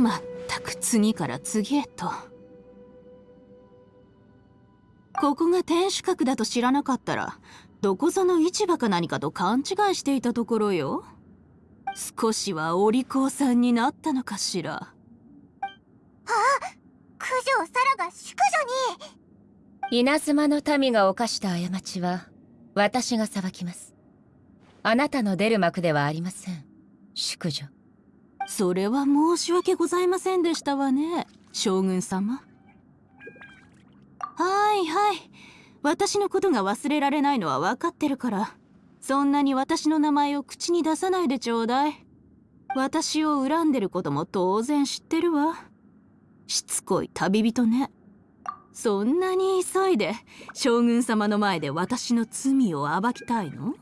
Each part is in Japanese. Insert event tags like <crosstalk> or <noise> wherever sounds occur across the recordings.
まったく次から次へと。ここが天守閣だと知らなかったらどこぞの市場か何かと勘違いしていたところよ。少しはお利口さんになったのかしら。あ九条サラが淑女に。稲妻の民が犯した過ちは私が裁きます。あなたの出る幕ではありません。淑女それは申し訳ございませんでしたわね将軍様。はいはい。私のことが忘れられないのは分かってるから。そんなに私の名前を口に出さないでちょうだい。私を恨んでることも当然知ってるわ。しつこい旅人ね。そんなに急いで将軍様の前で私の罪を暴きたいの？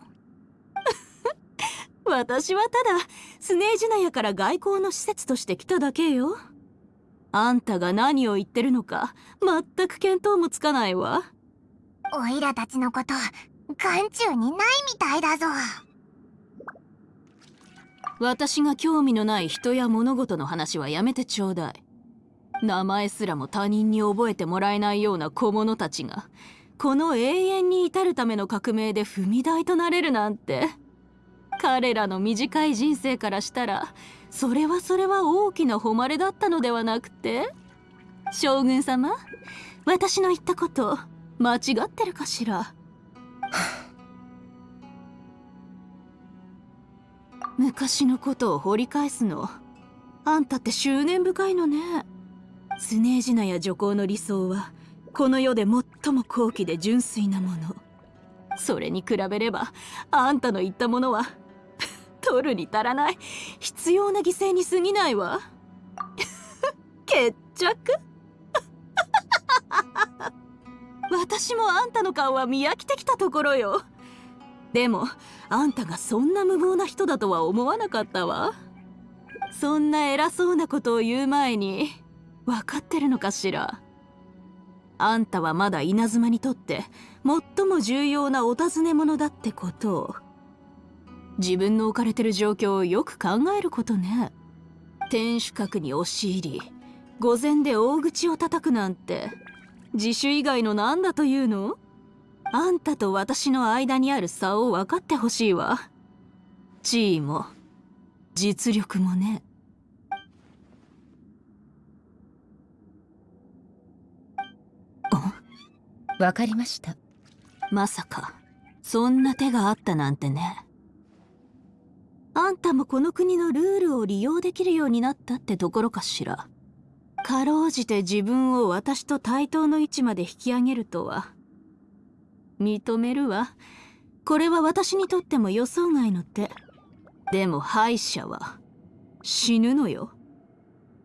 私はただスネージナヤから外交の施設として来ただけよ。あんたが何を言ってるのか全く見当もつかないわ。おいらたちのこと眼中にないみたいだぞ。私が興味のない人や物事の話はやめてちょうだい。名前すらも他人に覚えてもらえないような小物たちがこの永遠に至るための革命で踏み台となれるなんて彼らの短い人生からしたらそれはそれは大きな誉れだったのではなくて将軍様私の言ったこと間違ってるかしら？<sighs> 昔のことを掘り返すのあんたって執念深いのね。スネージナや女皇の理想はこの世で最も高貴で純粋なもの。それに比べればあんたの言ったものは取るに足らない。必要な犠牲に過ぎないわ。<laughs> 決着。<laughs> 私もあんたの顔は見飽きてきたところよ。でもあんたがそんな無謀な人だとは思わなかったわ。そんな偉そうなことを言う前に分かってるのかしら。あんたはまだ稲妻にとって最も重要なお尋ね者だってことを。自分の置かれてる状況をよく考えることね。天守閣に押し入り御前で大口を叩くなんて。自首以外の何だというの？あんたと私の間にある差を分かってほしいわ。地位も実力もね。わかりました。まさかそんな手があったなんてねあんたもこの国のルールを利用できるようになったってところかしら。かろうじて自分を私と対等の位置まで引き上げるとは。認めるわ。これは私にとっても予想外の手。でも敗者は死ぬのよ。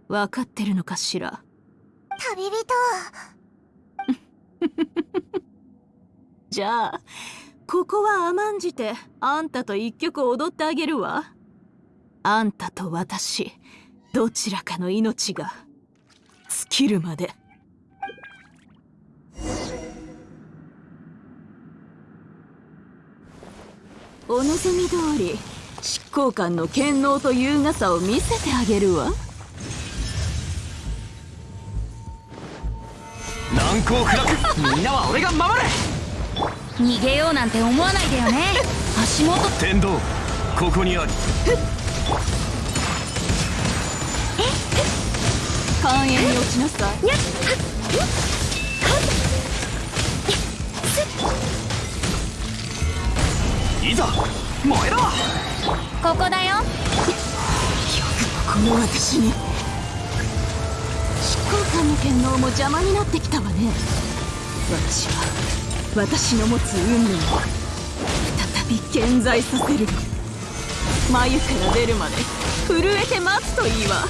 分かってるのかしら。旅人。<laughs> じゃあここは甘んじてあんたと一曲踊ってあげるわ。あんたと私どちらかの命が尽きるまで。お望み通り執行官の権能と優雅さを見せてあげるわ。難攻不落。みんなは俺が守る。逃げようなんて思わないでよね。足元。天道ここにあり。寛永に落ちなさいいざ燃えろここだよ。よくこの私に。執行官の権能も邪魔になってきたわね。私は私の持つ運命を再び健在させる。眉から出るまで震えて待つといいわ。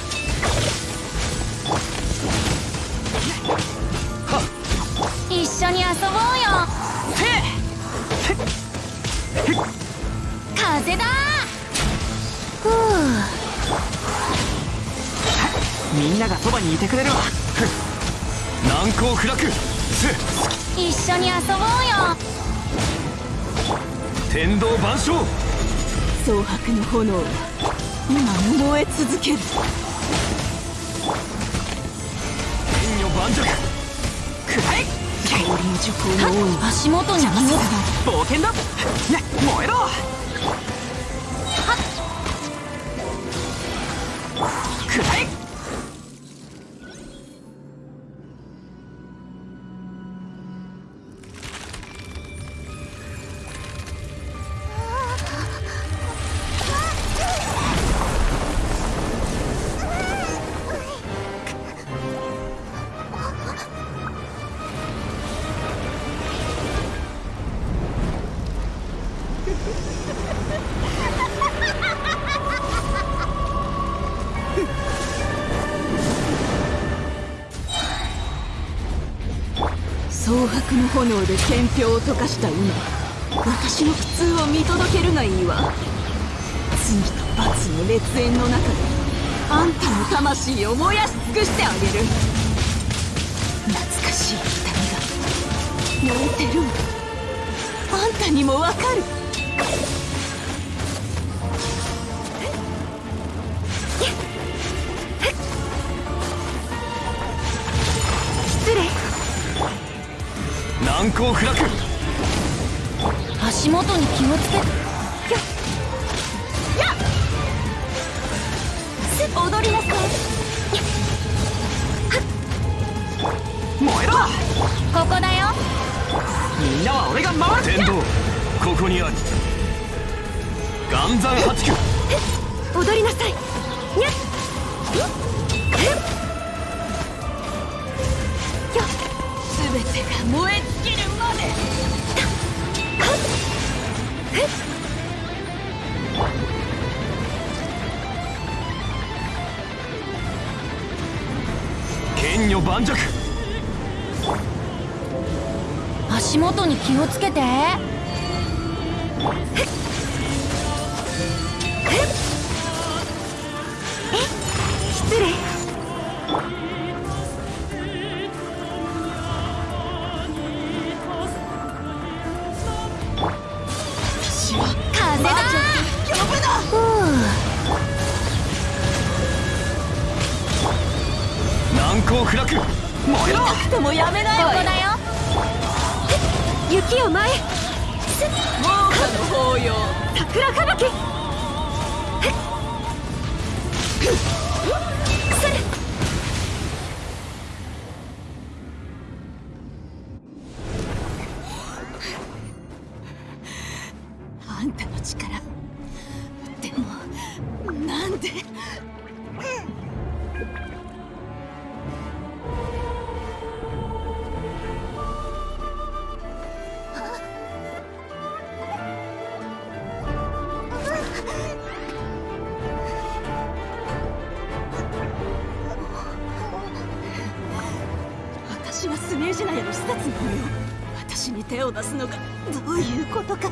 一緒に遊ぼうよ。風だ。ふう。みんながそばにいてくれるわ。難攻不落一緒に遊ぼうよ。天道万象。蒼白の炎。は今も燃え続ける。天女盤石くらえ氷の徐行の王。に足元に気を冒険だ。ね燃えろの炎で天平を溶かした今私の苦痛を見届けるがいいわ。罪と罰の烈焰の中であんたの魂を燃やし尽くしてあげる。懐かしい痛みが燃えてる。わあんたにもわかる。難攻不落足元に気をつけ踊りなさい燃えろ。ここだよ。みんなは俺が守る。天道ここにある。岩山八九踊りなさい。にゃっ。全てが燃え剣女盤石。足元に気をつけて。失礼。燃えろ痛くてもやめないわよ。ここだよ雪を前猛火の法要桜吹雪。あんたの力。でもなんでジナヤの施設のよ私に手を出すのがどういうことか。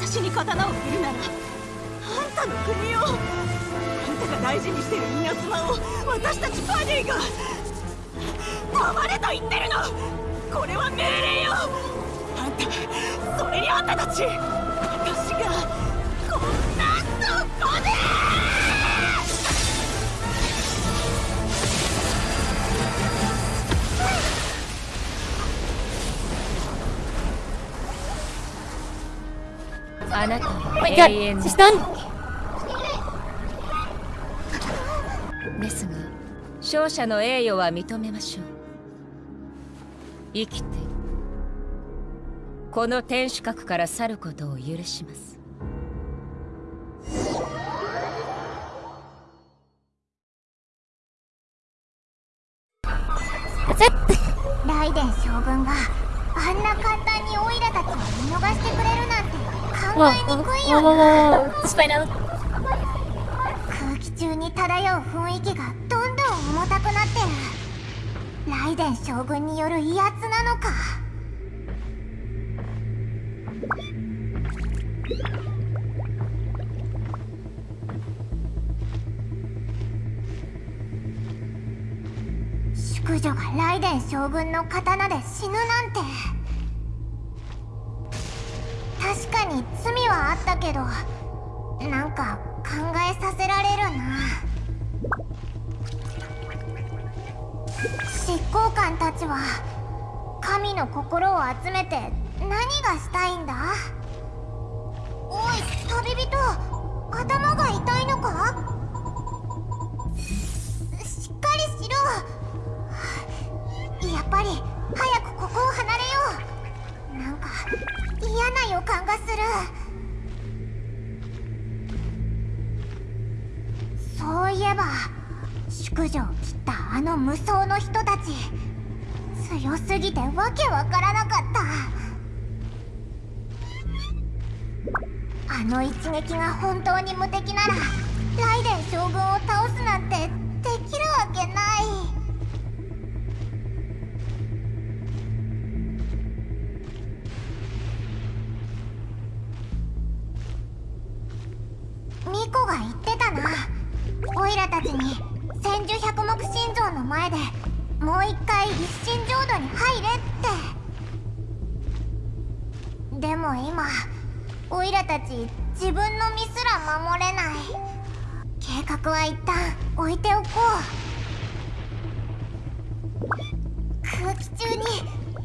私に刀を振るならあんたの国を。あんたが大事にしてる稲妻を私たちパディが。黙れと言ってるの。これは命令よ。あんたそれにあんたたち私が。あなた。Oh は永遠の。She's done! ですが勝者の栄誉は認めましょう。生きてこの天守閣から去ることを許します空気中に漂う雰囲気がどんどん重たくなってる。ライデン将軍による威圧なのか。淑女がライデン将軍の刀で死ぬなんて。確かに罪はあったけどなんか考えさせられるな。執行官たちは神の心を集めて何がしたいんだ？おい旅人頭が痛いのか？強すぎてわけわからなかった。あの一撃が本当に無敵ならライデン将軍を倒すなんてできるわけない。自分の身すら守れない。計画は一旦置いておこう。空気中に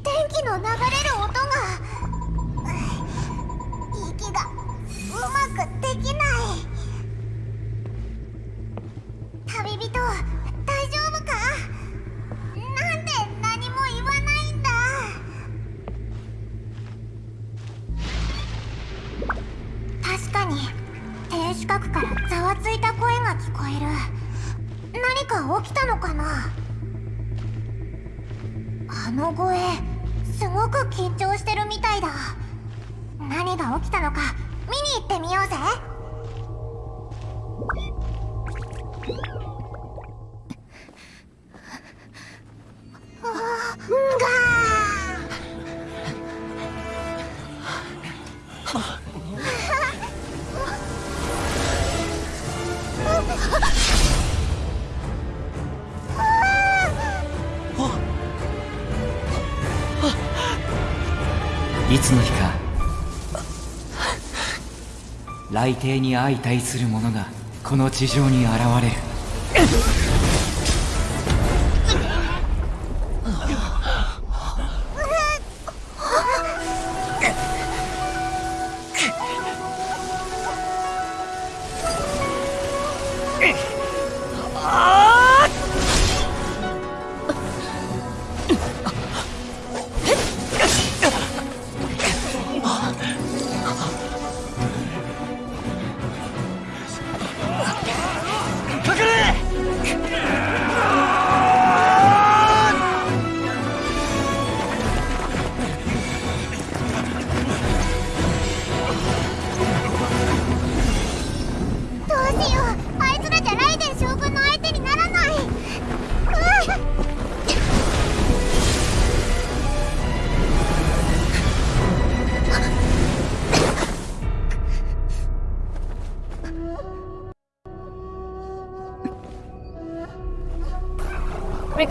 電気の流れるいつの日か雷帝に相対する者がこの地上に現れる。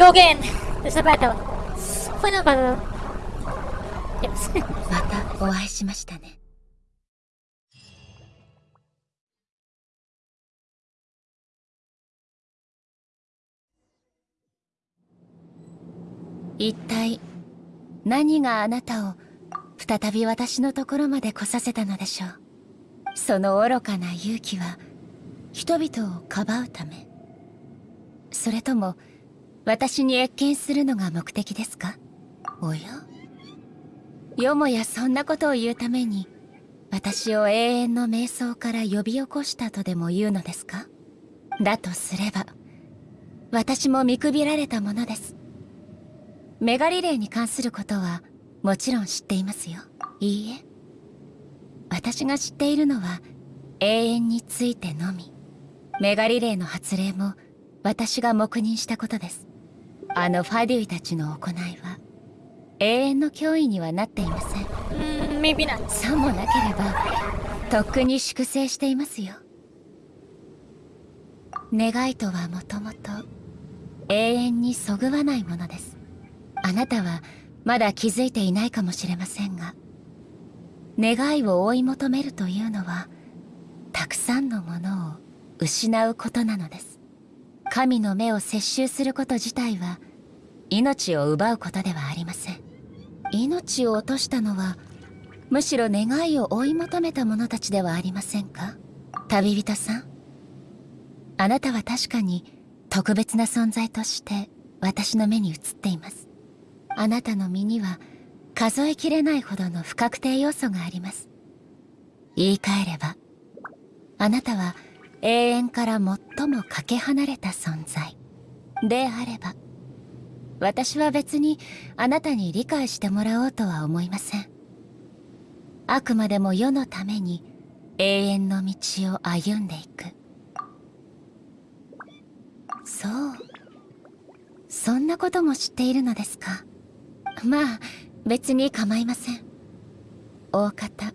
We go again! There's a battle! Final battle! Yes. またお会いしましたね一体何があなたを再び私のところまで来させたのでしょう？その愚かな勇気は人々をかばうためそれとも私に謁見するのが目的ですか？おや？よもやそんなことを言うために私を永遠の瞑想から呼び起こしたとでも言うのですか？だとすれば私も見くびられたものです。メガリレーに関することはもちろん知っていますよ。いいえ。私が知っているのは永遠についてのみ。メガリレーの発令も私が黙認したことです。あのファデュイたちの行いは永遠の脅威にはなっていません。Mm, maybe not. さもなければとっくに粛清していますよ。願いとはもともと永遠にそぐわないものです。あなたはまだ気づいていないかもしれませんが願いを追い求めるというのはたくさんのものを失うことなのです神の目を摂取すること自体は命を奪うことではありません。命を落としたのはむしろ願いを追い求めた者たちではありませんか？旅人さん。あなたは確かに特別な存在として私の目に映っています。あなたの身には数えきれないほどの不確定要素があります。言い換えればあなたは永遠から最もかけ離れた存在。であれば私は別にあなたに理解してもらおうとは思いません。あくまでも世のために永遠の道を歩んでいく。そう。そんなことも知っているのですか？まあ別に構いません。大方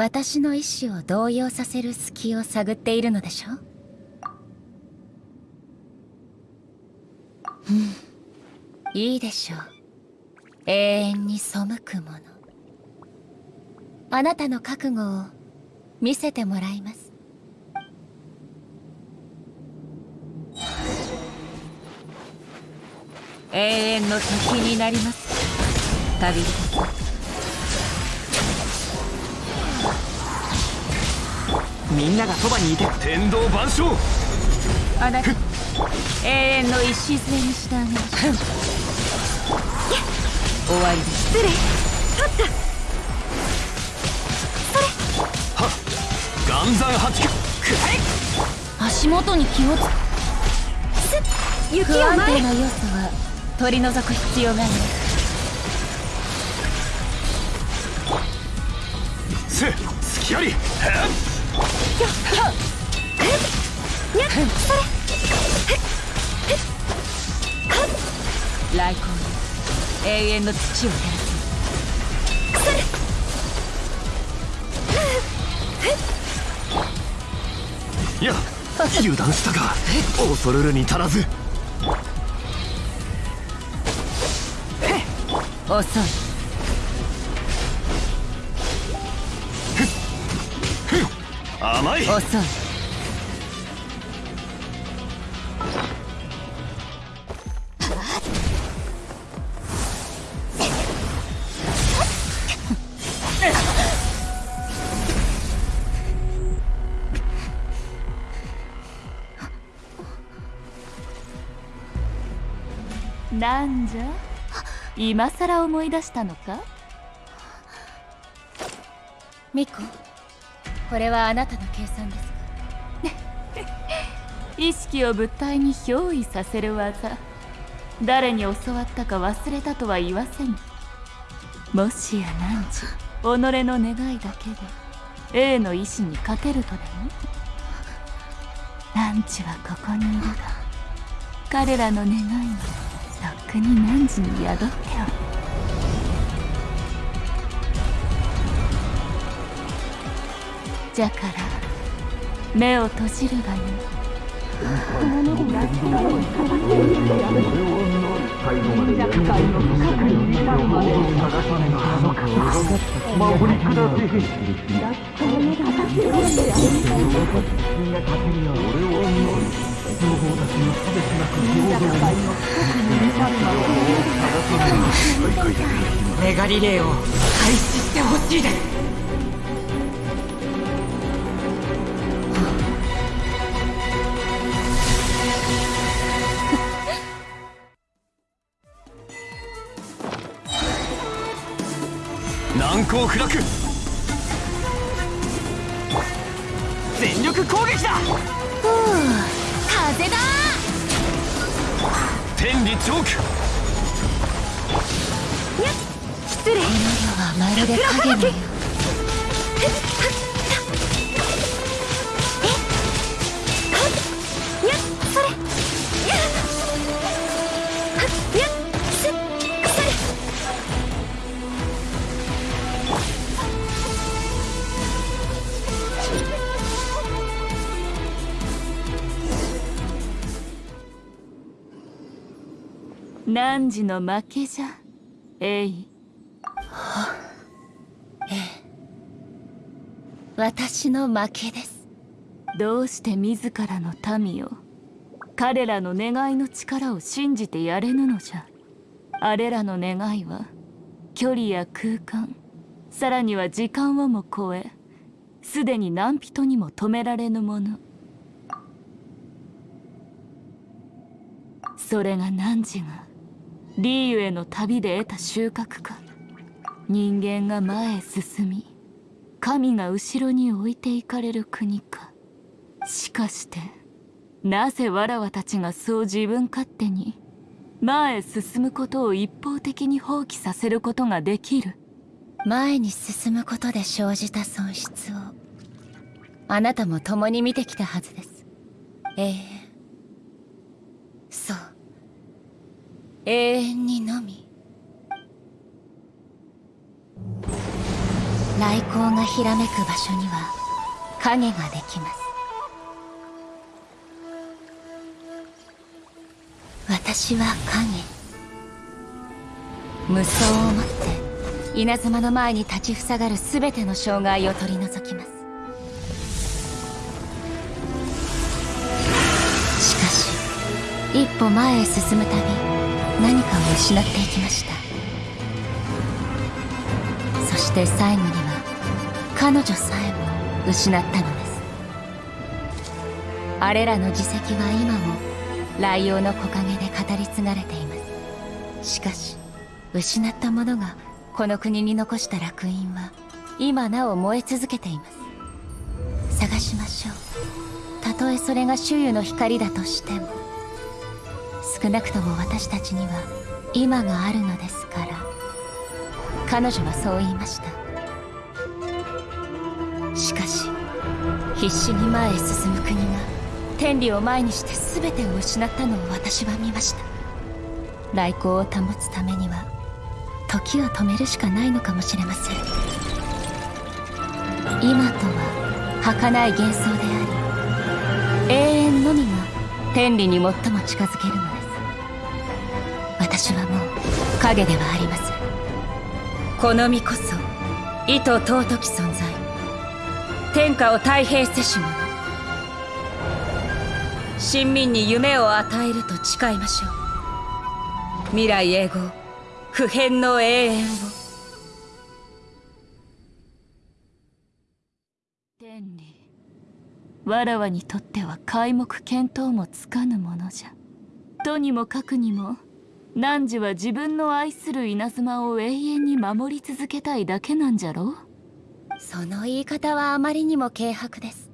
私の意志を動揺させる隙を探っているのでしょ？うん。いいでしょう。永遠に背くもの。あなたの覚悟を見せてもらいます。永遠の時になります。旅人。みんながそばにいて。天道万象。あなた永遠の礎に従い。終わりです失礼岩山八九。く足元に気をつ雪不安を前へ定な要素は取り除く必要がありますせ隙あり。へっ来光に永遠の土を照らすいや油断したか。恐るるに足らず。遅い甘い。遅い。なんじゃ？今さら思い出したのか？ミコこれはあなたの計算です。か <laughs> 意識を物体に憑依させる技。誰に教わったか忘れたとは言わせぬもしや汝己の願いだけで A の意志にかけるとでも？汝はここにいるが彼らの願いはとっくに汝に宿っておる。じゃから目を閉じるがいい。メガリレーを開始してほしいです。汝の負けじゃ。えい。私の負けです。どうして自らの民を彼らの願いの力を信じてやれぬのじゃ。あれらの願いは距離や空間さらには時間をも超えすでに何人にも止められぬもの。それが汝がリーユへの旅で得た収穫か。人間が前へ進み神が後ろに置いていかれる国か。しかしてなぜわらわたちがそう自分勝手に前へ進むことを一方的に放棄させることができる。前に進むことで生じた損失をあなたも共に見てきたはずです。永遠そう永遠にのみ。来光がひらめく場所には影ができます。私は影。無双をもって稲妻の前に立ちふさがる全ての障害を取り除きます。しかし一歩前へ進むたび何かを失っていきました。そして最後には彼女さえも失ったのです。あれらの自責は今もライオンの木陰で語り継がれています。しかし失ったものがこの国に残した烙印は今なお燃え続けています。探しましょう。たとえそれが周囲の光だとしても少なくとも私たちには今があるのですから。彼女はそう言いました。しかし必死に前へ進む国が天理を前にして全てを失ったのを私は見ました。来光を保つためには時を止めるしかないのかもしれません。今とは儚い幻想であり永遠のみが天理に最も近づけるのです。影ではありませんこの身こそ意図尊き存在。天下を太平せし者。臣民に夢を与えると誓いましょう。未来永劫不変の永遠を。天理わらわにとっては皆目見当もつかぬものじゃ。とにもかくにも汝は自分の愛する稲妻を永遠に守り続けたいだけなんじゃろその言い方はあまりにも軽薄です。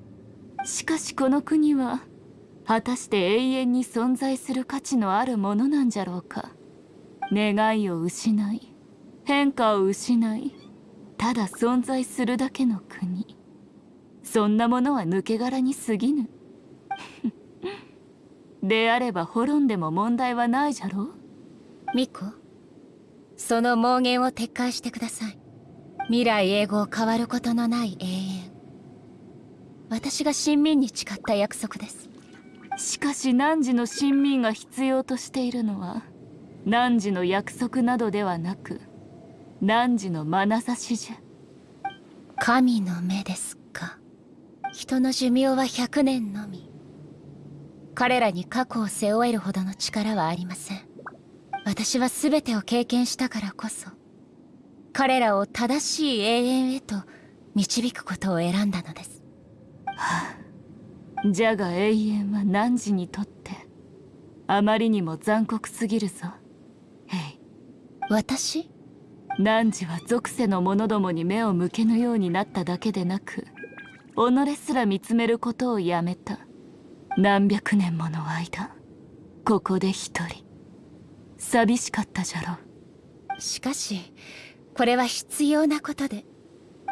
しかしこの国は果たして永遠に存在する価値のあるものなんじゃろうか？願いを失い変化を失いただ存在するだけの国。そんなものは抜け殻に過ぎぬ。<laughs> であれば滅んでも問題はないじゃろう？ミコ？その妄言を撤回してください。未来永劫変わることのない永遠。私が親民に誓った約束です。しかし汝の親民が必要としているのは汝の約束などではなく汝の眼差しじゃ。神の目ですか。人の寿命は100年のみ。彼らに過去を背負えるほどの力はありません私は全てを経験したからこそ彼らを正しい永遠へと導くことを選んだのです、はあ。じゃが永遠は汝にとってあまりにも残酷すぎるぞ。ヘイ私？汝は属性の者どもに目を向けぬようになっただけでなく己すら見つめることをやめた。何百年もの間ここで一人寂しかったじゃろ。しかしこれは必要なことで。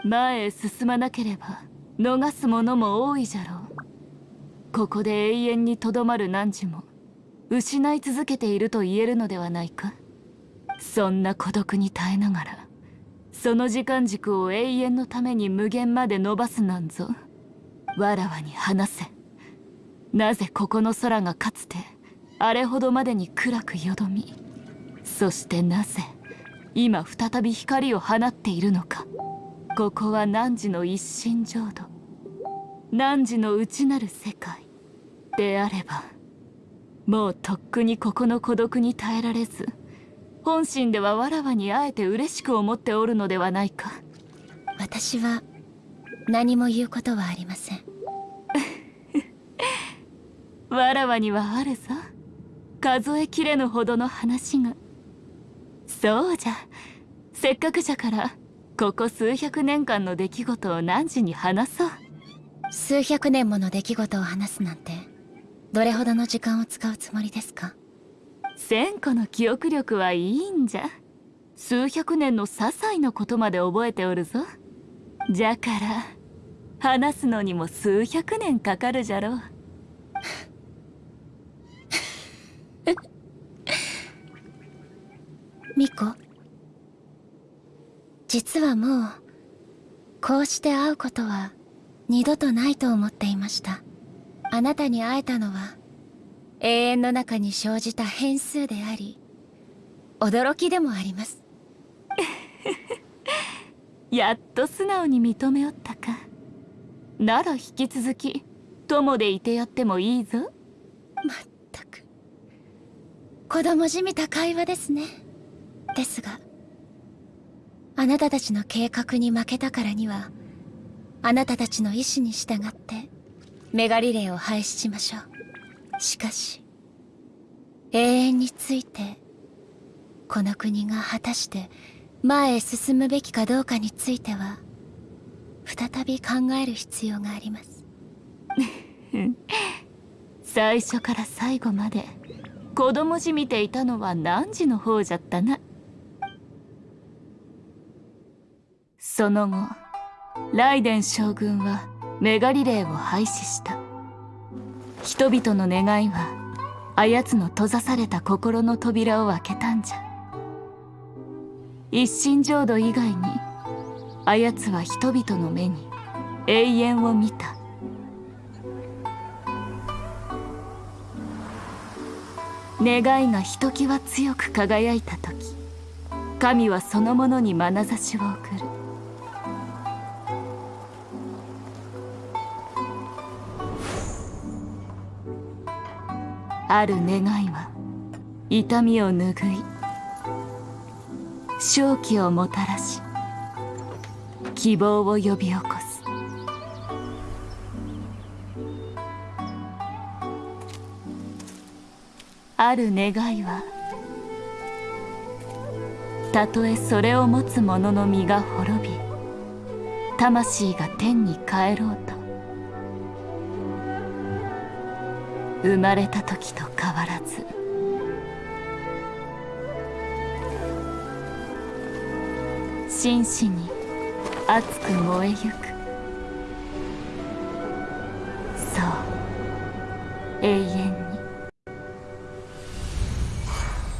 前へ進まなければ逃すものも多いじゃろう。ここで永遠にとどまる汝も失い続けていると言えるのではないか。そんな孤独に耐えながらその時間軸を永遠のために無限まで伸ばすなんぞ。わらわに話せ。なぜここの空がかつてあれほどまでに暗くよどみそしてなぜ今再び光を放っているのか。ここは汝の一心浄土。汝の内なる世界であればもうとっくにここの孤独に耐えられず本心ではわらわに会えて嬉しく思っておるのではないか。私は何も言うことはありません。<laughs> わらわにはあるぞ数えきれぬほどの話が。そうじゃ。せっかくじゃからここ数百年間の出来事を汝に話そう。数百年もの出来事を話すなんてどれほどの時間を使うつもりですか？千個の記憶力はいいんじゃ。数百年の些細なことまで覚えておるぞ。じゃから話すのにも数百年かかるじゃろうミコ。実はもうこうして会うことは二度とないと思っていました。あなたに会えたのは永遠の中に生じた変数であり驚きでもあります。<laughs> やっと素直に認めおったか。なら引き続き友でいてやってもいいぞ。まったく。子供じみた会話ですねですがあなたたちの計画に負けたからにはあなたたちの意志に従ってメガリレーを廃止しましょう。しかし永遠についてこの国が果たして前へ進むべきかどうかについては再び考える必要があります。<laughs> 最初から最後まで子供じみていたのは汝の方じゃったな。その後ライデン将軍はメガリレーを廃止した。人々の願いはあやつの閉ざされた心の扉を開けたんじゃ。一心浄土以外にあやつは人々の目に永遠を見た。願いがひときわ強く輝いた時神はそのものに眼差しを送る。ある願いは痛みを拭い正気をもたらし希望を呼び起こす。ある願いはたとえそれを持つ者の身が滅び魂が天に帰ろうと生まれた時と変わらず。真摯に熱く燃えゆく